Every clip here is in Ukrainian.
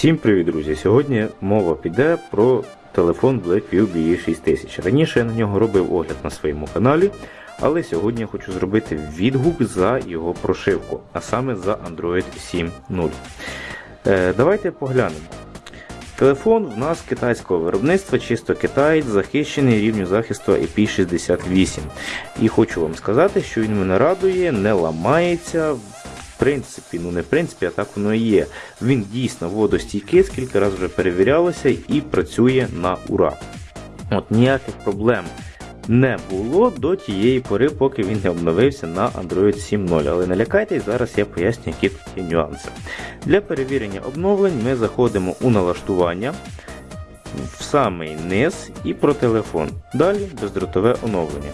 Всім привіт, друзі! Сьогодні мова піде про телефон Blackview BE6000. Раніше я на нього робив огляд на своєму каналі, але сьогодні я хочу зробити відгук за його прошивку, а саме за Android 7.0. Е, Давайте поглянемо. Телефон в нас китайського виробництва, чисто китаєць, захищений рівню захисту IP68. І хочу вам сказати, що він мене радує, не ламається. Принципі, ну не в принципі, а так воно і є. Він дійсно водостійкий, скільки разів вже перевірялося і працює на ура. От Ніяких проблем не було до тієї пори, поки він не обновився на Android 7.0. Але не лякайтесь, зараз я поясню, які тут є нюанси. Для перевірення обновлень ми заходимо у налаштування в самий низ і про телефон. Далі бездротове оновлення.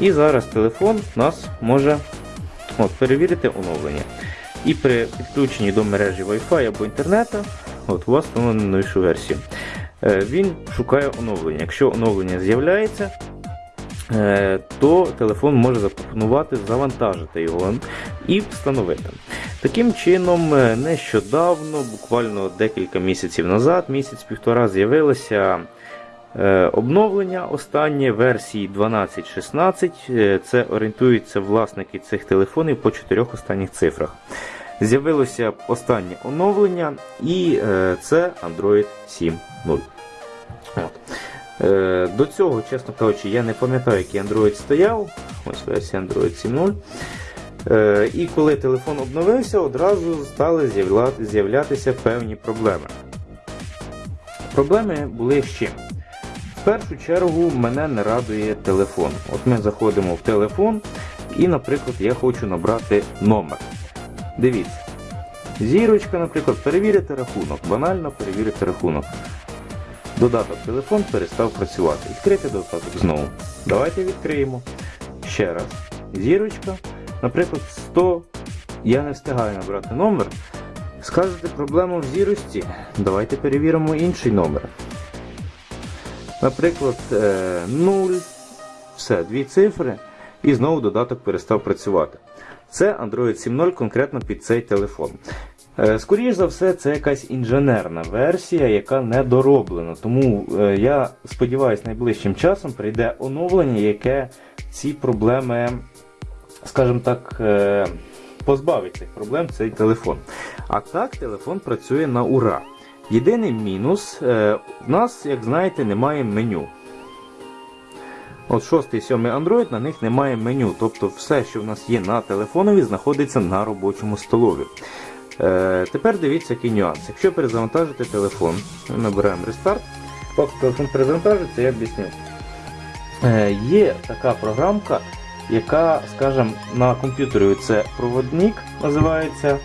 І зараз телефон нас може от, перевірити оновлення. І при підключенні до мережі Wi-Fi або інтернету от, у вас встановлено новішу версію. Е, Він шукає оновлення. Якщо оновлення з'являється, е, то телефон може запропонувати завантажити його і встановити. Таким чином, е, нещодавно, буквально декілька місяців назад, місяць-півтора, з'явилося е, обновлення останнє версії 12.16. Е, Це орієнтуються власники цих телефонів по чотирьох останніх цифрах. З'явилося останнє оновлення, і е, це Android 7.0. От. Е, До цього, чесно кажучи, я не пам'ятаю, який Android стояв. Ось версія Android 7.0. Е, І коли телефон обновився, одразу стали з'являтися певні проблеми. Проблеми були з чим? В першу чергу мене не радує телефон. От ми заходимо в телефон, і, наприклад, я хочу набрати номер. Дивіться. Зірочка, наприклад, перевірити рахунок. Банально перевірити рахунок. Додаток телефон перестав працювати. Відкрити додаток знову. Давайте відкриємо. Ще раз. Зірочка. Наприклад, 100. Я не встигаю набрати номер. Скажете проблема в зірості. Давайте перевіримо інший номер. Наприклад, е, 0. Все, дві цифри. І знову додаток перестав працювати. Це Android 7.0 конкретно під цей телефон. Е, Скоріше за все, це якась інженерна версія, яка не дороблена. Тому е, я сподіваюся, найближчим часом прийде оновлення, яке ці проблеми, скажімо так, е, позбавить цих проблем цей телефон. А так, телефон працює на ура. Єдиний мінус, е, в нас, як знаєте, немає меню. От 6 і 7 Android на них немає меню. Тобто все, що в нас є на телефонові, знаходиться на робочому столові. Е, тепер дивіться, який нюанс. Якщо перезавантажити телефон, ми набираємо рестарт, поки телефон перезавантажується, я об'ясню. Е, є така програмка, яка, скажімо, на комп'ютері це проводник називається,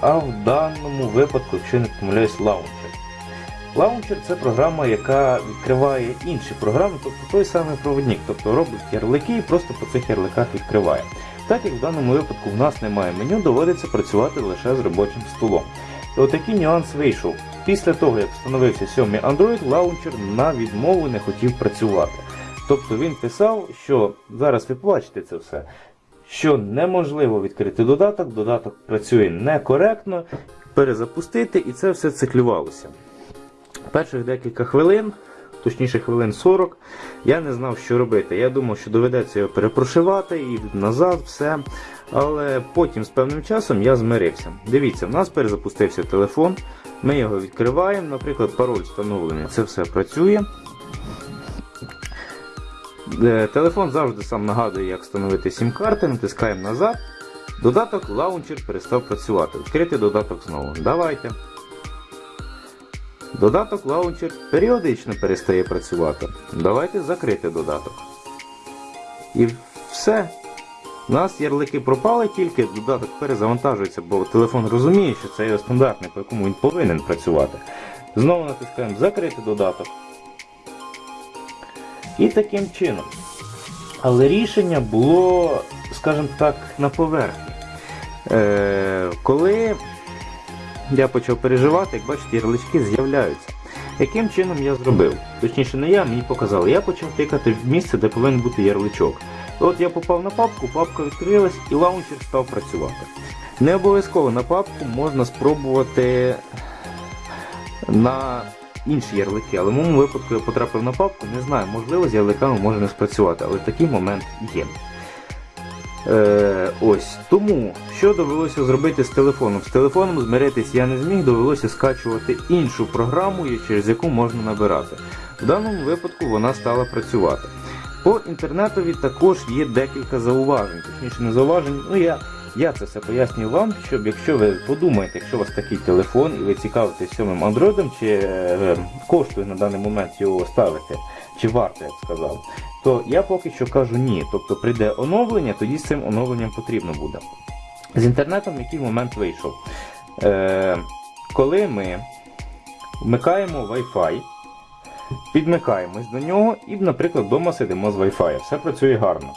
а в даному випадку, якщо не помиляюсь, лаунчер. Лаунчер це програма, яка відкриває інші програми, тобто той самий проводник, тобто робить ярлики і просто по цих ярликах відкриває. Так як в даному випадку в нас немає меню, доводиться працювати лише з робочим столом. І отакий нюанс вийшов. Після того, як встановився 7 Android, лаунчер на відмову не хотів працювати. Тобто він писав, що зараз ви побачите це все, що неможливо відкрити додаток, додаток працює некоректно, перезапустити і це все циклювалося. Перших декілька хвилин, точніше хвилин 40, я не знав, що робити. Я думав, що доведеться його перепрошивати і назад, все. Але потім з певним часом я змирився. Дивіться, в нас перезапустився телефон, ми його відкриваємо, наприклад, пароль встановлений, це все працює. Е, Телефон завжди сам нагадує, як встановити сім-карти, натискаємо назад. Додаток лаунчер перестав працювати. Відкрити додаток знову. Давайте. Додаток лаунчер періодично перестає працювати. Давайте закрити додаток. І все. У нас ярлики пропали, тільки додаток перезавантажується, бо телефон розуміє, що це його стандартний, по якому він повинен працювати. Знову натискаємо закрити додаток. І таким чином. Але рішення було, скажімо так, на поверхні. Е, коли я почав переживати, як бачите, ярлички з'являються. Яким чином я зробив? Точніше, не я, мені показали. Я почав тикати в місце, де повинен бути ярличок. От я попав на папку, папка відкрилась і лаунчер став працювати. Не обов'язково на папку можна спробувати на інші ярлики, але в моєму випадку я потрапив на папку, не знаю, можливо, з ярликами може не спрацювати, але такий момент є. Е, ось тому, що довелося зробити з телефоном? З телефоном змиритись я не зміг, довелося скачувати іншу програму, через яку можна набирати. В даному випадку вона стала працювати. По інтернетові також є декілька зауважень, точніше не зауважень, ну я, я це все пояснюю вам, щоб якщо ви подумаєте, якщо у вас такий телефон і ви цікавитесь сьомим андроїдом, чи е, коштує на даний момент його ставити, чи варто, я б сказав, то я поки що кажу ні. Тобто прийде оновлення, тоді з цим оновленням потрібно буде. З інтернетом який момент вийшов? Е, коли ми вмикаємо Wi-Fi, підмикаємось до нього і, наприклад, вдома сидимо з Wi-Fi. Все працює гарно.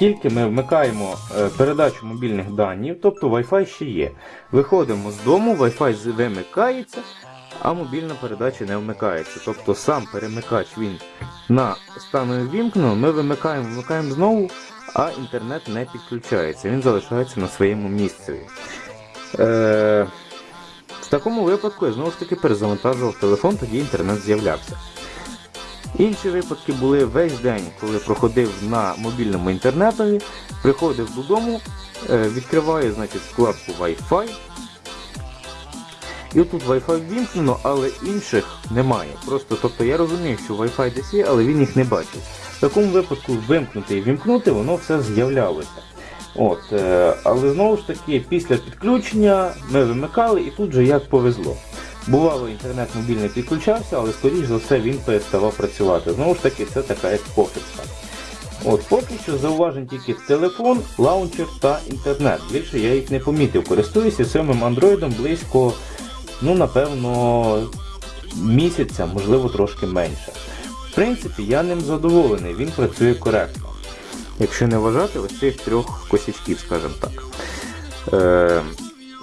Тільки ми вмикаємо е, передачу мобільних даних, тобто Wi-Fi ще є. Виходимо з дому, Wi-Fi вимикається, а мобільна передача не вмикається. Тобто сам перемикач він на стану вімкнено, ми вимикаємо, вмикаємо знову, а інтернет не підключається. Він залишається на своєму місці. Е, в такому випадку я знову ж таки перезавантажував телефон, тоді інтернет з'являвся. Інші випадки були весь день, коли проходив на мобільному інтернетові, приходив додому, е, відкриваю значить, вкладку Wi-Fi. І тут Wi-Fi ввімкнено, але інших немає. Просто тобто я розумію, що Wi-Fi десь є, але він їх не бачить. В такому випадку вимкнути і вімкнути, воно все з'являлося. От, е, але знову ж таки, після підключення ми вимикали і тут же як повезло. Бувало, інтернет мобільний підключався, але скоріш за все він переставав працювати. Знову ж таки, це така похибка. От, поки що зауважень тільки телефон, лаунчер та інтернет. Більше я їх не помітив. Користуюся сьомим андроїдом близько, ну напевно, місяця, можливо, трошки менше. В принципі, я ним задоволений, він працює коректно. Якщо не вважати ось цих трьох косячків, скажімо так. Е,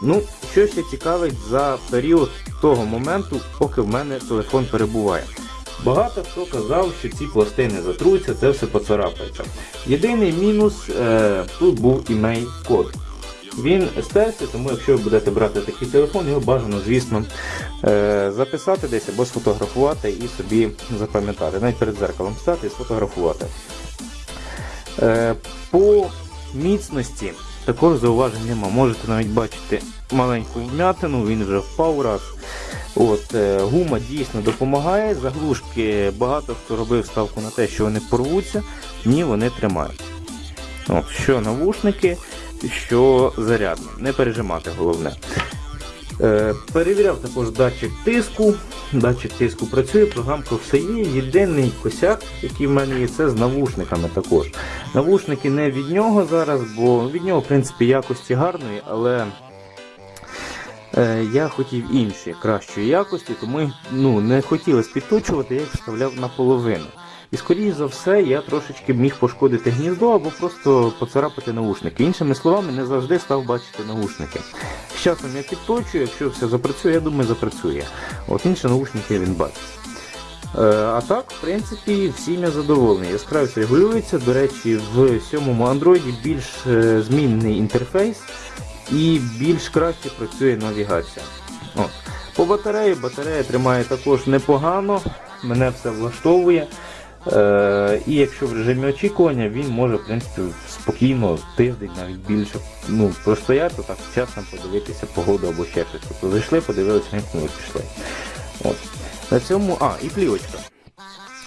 ну, що ще цікавить за період того моменту, поки в мене телефон перебуває. Багато хто казав, що ці пластини затруться, це все поцарапається. Єдиний мінус е, тут був імей-код. Він стерся, тому якщо ви будете брати такий телефон, його бажано, звісно, е, записати десь або сфотографувати і собі запам'ятати. Навіть перед зеркалом стати і сфотографувати. Е, По міцності також зауважень нема. Можете навіть бачити маленьку вмятину, він вже впав раз. От, е, Гума дійсно допомагає. Заглушки багато хто робив ставку на те, що вони порвуться, ні, вони тримають. От, Що навушники, що зарядно. Не пережимати головне. Е, перевіряв також датчик тиску. Датчик тиску працює, програмка все є. Єдиний косяк, який в мене є, це з навушниками також. Навушники не від нього зараз, бо від нього, в принципі, якості гарної, але я хотів інші кращої якості, тому ну, не хотілося підточувати, я їх вставляв наполовину. І скоріш за все я трошечки міг пошкодити гніздо або просто поцарапати наушники. Іншими словами, не завжди став бачити наушники. З часом я підточую, якщо все запрацює, я думаю, запрацює. От інші наушники він бачить. Е, а так, в принципі, всім я задоволений. Яскравість регулюється. До речі, в сьомому Android більш е, змінний інтерфейс і більш краще працює навігація. От. По батареї батарея тримає також непогано, мене все влаштовує. Е, і якщо в режимі очікування, він може в принципі спокійно тиждень, навіть більше ну, простояти, так чесно подивитися погоду або ще щось. Тобто зайшли, подивилися, вимкнули, пішли. От. На цьому, а, і плівочка.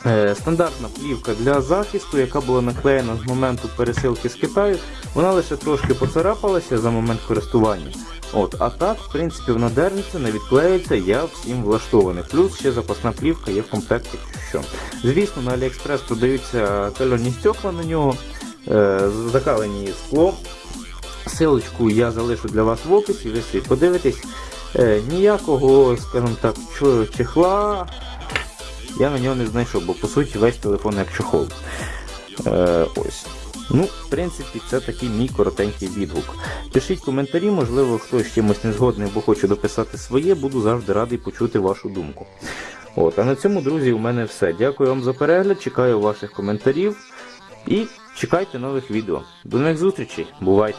Е, стандартна плівка для захисту, яка була наклеєна з моменту пересилки з Китаю, вона лише трошки поцарапалася за момент користування. От, а так, в принципі, вона держиться, не відклеюється, я всім влаштований. Плюс ще запасна плівка є в комплекті. Що. Звісно, на AliExpress продаються кальонні стекла на нього, е, закалені скло. Силочку я залишу для вас в описі, ви собі подивитесь. Е, ніякого, скажімо так, чехла я на нього не знайшов, бо по суті весь телефон як чохол. Е, ось. Ну, в принципі, це такий мій коротенький відгук. Пишіть коментарі, можливо, хтось чимось не згодний або хоче дописати своє, буду завжди радий почути вашу думку. От, а на цьому, друзі, у мене все. Дякую вам за перегляд, чекаю ваших коментарів І чекайте нових відео. До нових зустрічей. Бувайте!